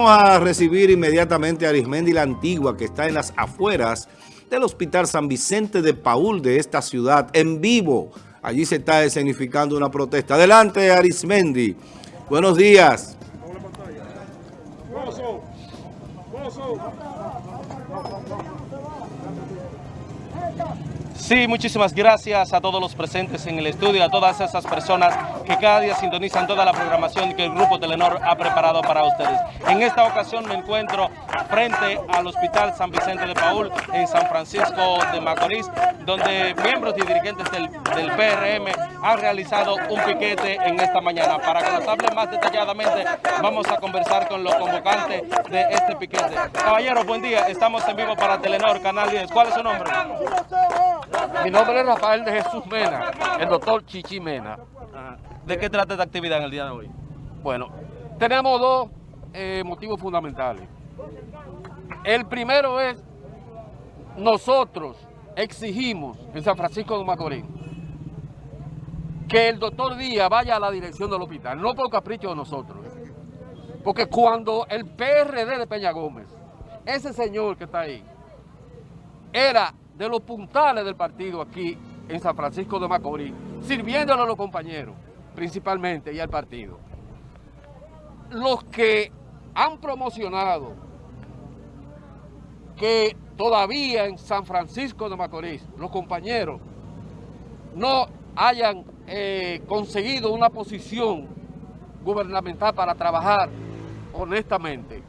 Vamos a recibir inmediatamente a Arismendi la Antigua, que está en las afueras del Hospital San Vicente de Paul de esta ciudad, en vivo. Allí se está escenificando una protesta. Adelante, Arismendi. Buenos días. Sí, muchísimas gracias a todos los presentes en el estudio, a todas esas personas que cada día sintonizan toda la programación que el Grupo Telenor ha preparado para ustedes. En esta ocasión me encuentro frente al Hospital San Vicente de Paul en San Francisco de Macorís, donde miembros y dirigentes del, del PRM han realizado un piquete en esta mañana. Para que nos hable más detalladamente, vamos a conversar con los convocantes de este piquete. Caballero, buen día. Estamos en vivo para Telenor, Canal 10. ¿Cuál es su nombre? Mi nombre es Rafael de Jesús Mena, el doctor Chichi Mena. ¿De qué trata esta actividad en el día de hoy? Bueno, tenemos dos eh, motivos fundamentales. El primero es, nosotros exigimos en San Francisco de Macorís que el doctor Díaz vaya a la dirección del hospital, no por capricho de nosotros. Porque cuando el PRD de Peña Gómez, ese señor que está ahí, era de los puntales del partido aquí en San Francisco de Macorís, sirviéndole a los compañeros, principalmente, y al partido. Los que han promocionado que todavía en San Francisco de Macorís, los compañeros no hayan eh, conseguido una posición gubernamental para trabajar honestamente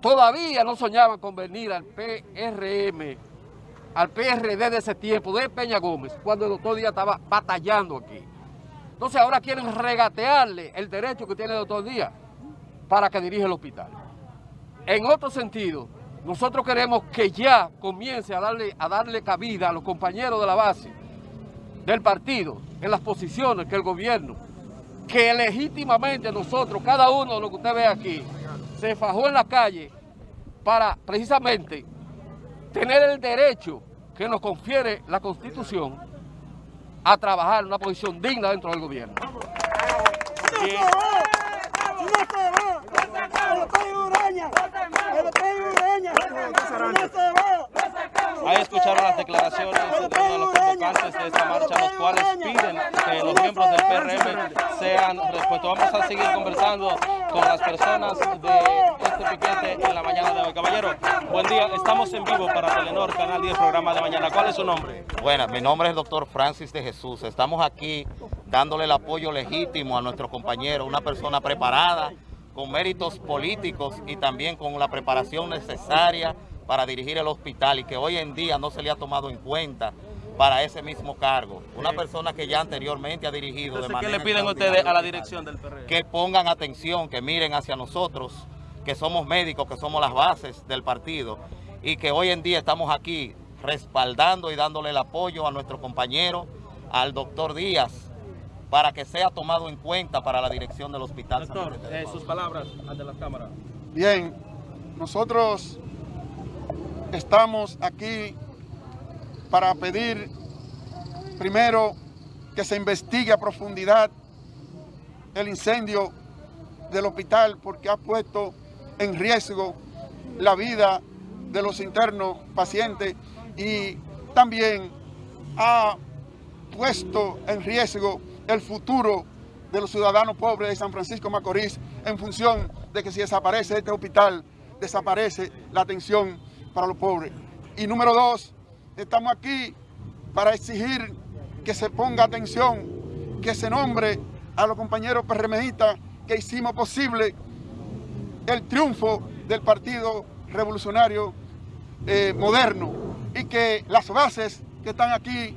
todavía no soñaban con venir al PRM, al PRD de ese tiempo, de Peña Gómez, cuando el doctor Díaz estaba batallando aquí. Entonces ahora quieren regatearle el derecho que tiene el doctor Díaz para que dirija el hospital. En otro sentido, nosotros queremos que ya comience a darle, a darle cabida a los compañeros de la base del partido en las posiciones que el gobierno, que legítimamente nosotros, cada uno de lo que usted ve aquí, se fajó en la calle para precisamente tener el derecho que nos confiere la Constitución a trabajar en una posición digna dentro del gobierno. Ahí escucharon las declaraciones de los convocantes de esta marcha, los cuales piden que los miembros del PRM sean respuestos. Vamos a seguir conversando con las personas de este piquete en la mañana de hoy. Caballero, buen día. Estamos en vivo para Telenor, Canal 10, programa de mañana. ¿Cuál es su nombre? Bueno, mi nombre es el doctor Francis de Jesús. Estamos aquí dándole el apoyo legítimo a nuestro compañero, una persona preparada, con méritos políticos y también con la preparación necesaria para dirigir el hospital y que hoy en día no se le ha tomado en cuenta para ese mismo cargo. Una persona que ya anteriormente ha dirigido Entonces, de manera... ¿Qué le piden ustedes a la dirección del PRM? Que pongan atención, que miren hacia nosotros, que somos médicos, que somos las bases del partido y que hoy en día estamos aquí respaldando y dándole el apoyo a nuestro compañero, al doctor Díaz, para que sea tomado en cuenta para la dirección del hospital. Doctor, eh, sus palabras ante la cámara. Bien, nosotros estamos aquí para pedir primero que se investigue a profundidad el incendio del hospital porque ha puesto en riesgo la vida de los internos pacientes y también ha puesto en riesgo el futuro de los ciudadanos pobres de San Francisco Macorís en función de que si desaparece este hospital, desaparece la atención para los pobres. Y número dos, estamos aquí para exigir que se ponga atención, que se nombre a los compañeros PRMistas que hicimos posible el triunfo del Partido Revolucionario eh, Moderno y que las bases que están aquí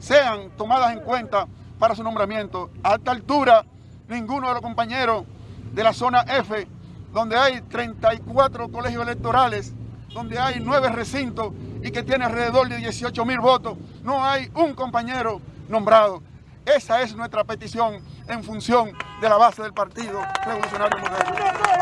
sean tomadas en cuenta para su nombramiento. A esta altura, ninguno de los compañeros de la zona F, donde hay 34 colegios electorales, donde hay nueve recintos y que tiene alrededor de 18 mil votos, no hay un compañero nombrado. Esa es nuestra petición en función de la base del Partido Revolucionario Moderno.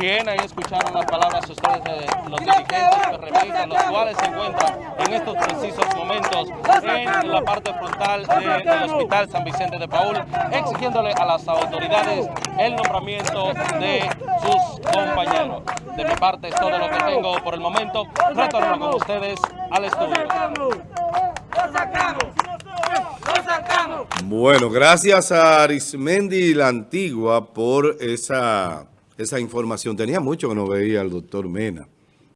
Bien, ahí escucharon las palabras ustedes de los dirigentes PRMistas, los cuales se encuentran en estos precisos momentos en la parte frontal de- del Hospital San Vicente de Paul, exigiéndole a las autoridades el nombramiento de sus compañeros. De mi parte es todo lo que tengo por el momento. Retorno con ustedes al estudio. Bueno, gracias a Arismendi la Antigua por esa, esa información. Tenía mucho que no veía al doctor Mena.